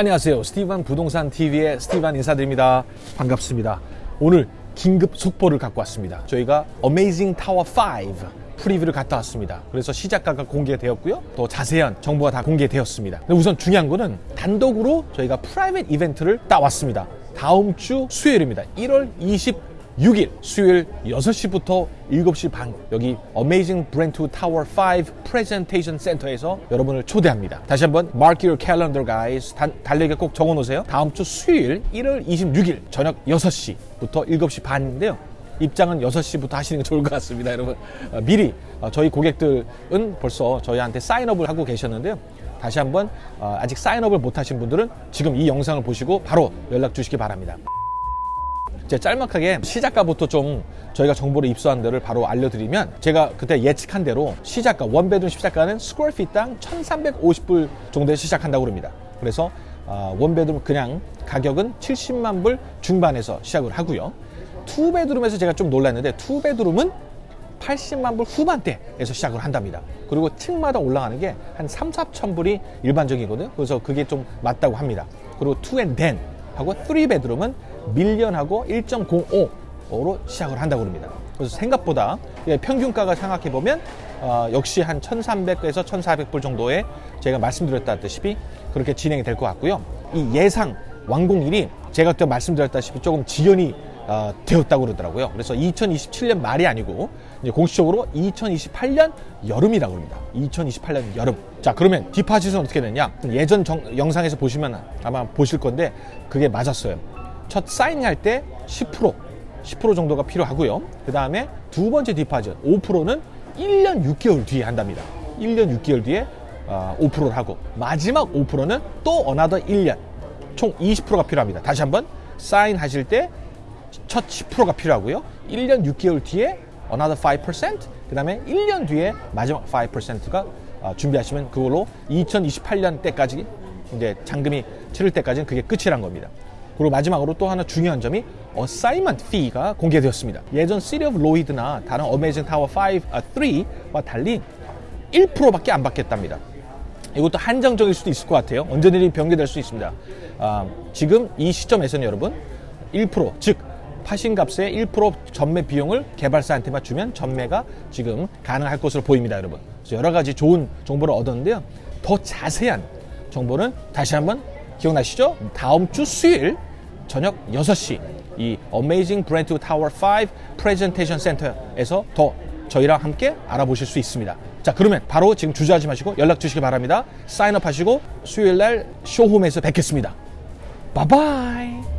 안녕하세요. 스티반 부동산 TV의 스티반 인사드립니다. 반갑습니다. 오늘 긴급 속보를 갖고 왔습니다. 저희가 어메이징 타워 5 preview를 갔다 왔습니다. 그래서 시작가가 공개되었고요. 또 자세한 정보가 다 공개되었습니다. 우선 중요한 거는 단독으로 저희가 private 이벤트를 따왔습니다. 다음 주 수요일입니다. 1월 26일 수요일 6시부터 7시 반 여기 어메이징 브렌트우드 타워 5 프레젠테이션 센터에서 여러분을 초대합니다. 다시 한번 your calendar guys 단, 달력에 꼭 적어 놓으세요. 다음 주 수요일 1월 26일 저녁 6시부터 7시 반인데요. 입장은 6시부터 하시는 게 좋을 것 같습니다, 여러분. 어, 미리 어, 저희 고객들은 벌써 저희한테 사인업을 하고 계셨는데요. 다시 한번 어, 아직 사인업을 못 하신 분들은 지금 이 영상을 보시고 바로 연락 주시기 바랍니다. 제가 짤막하게 시작가부터 좀 저희가 정보를 입수한 대로 바로 알려드리면 제가 그때 예측한 대로 시작가 one bedroom 시작가는 square feet당 1350불 정도에 시작한다고 합니다. 그래서 어, one bedroom 그냥 가격은 70만 불 중반에서 시작을 하고요. two bedroom에서 제가 좀 놀랐는데 two bedroom은 80만 불 후반대에서 시작을 한답니다. 그리고 층마다 올라가는 게 한 3, 4천 불이 일반적이거든요. 그래서 그게 좀 맞다고 합니다. 그리고 two and den 하고 3베드룸은 밀리언하고 1.05로 시작을 한다고 합니다. 그래서 생각보다 평균가가 생각해 보면 어, 역시 한 1,300에서 1,400불 정도에 제가 말씀드렸다시피 그렇게 진행이 될 것 같고요. 이 예상 완공일이 제가 그때 말씀드렸다시피 조금 지연이 어, 되었다고 그러더라고요. 그래서 2027년 말이 아니고 이제 공식적으로 2028년 여름이라고 합니다. 2028년 여름. 자 그러면 deposit은 어떻게 되냐? 예전 정, 영상에서 보시면 아마 보실 건데 그게 맞았어요. 첫 사인할 때 10% 10% 정도가 필요하고요. 그 다음에 두 번째 deposit 5%는 1년 6개월 뒤에 한답니다. 1년 6개월 뒤에 어, 5%를 하고 마지막 5%는 또 another 1년 총 20%가 필요합니다. 다시 한번 사인하실 때 첫 10%가 필요하고요. 1년 6개월 뒤에 another 5%, 그 다음에 1년 뒤에 마지막 5%가 어, 준비하시면 그걸로 2028년 때까지 이제 잔금이 치를 때까지는 그게 끝이란 겁니다. 그리고 마지막으로 또 하나 중요한 점이 assignment fee가 공개되었습니다. 예전 City of Lloyd나 다른 Amazing Tower 5, 아, 3와 달리 1%밖에 안 받겠답니다. 이것도 한정적일 수도 있을 것 같아요. 언제든지 변경될 수 있습니다. 아, 지금 이 시점에서는 여러분 1%, 즉 파신 값의 1% 전매 비용을 개발사한테만 주면 전매가 지금 가능할 것으로 보입니다, 여러분. 그래서 여러 가지 좋은 정보를 얻었는데요. 더 자세한 정보는 다시 한번 기억나시죠? 다음 주 수요일 저녁 6시 이 Amazing Brand Tower 5 Presentation Center에서 더 저희랑 함께 알아보실 수 있습니다. 자, 그러면 바로 지금 주저하지 마시고 연락 주시기 바랍니다. 사인업 하시고 수요일 날 쇼홈에서 뵙겠습니다. 바이바이.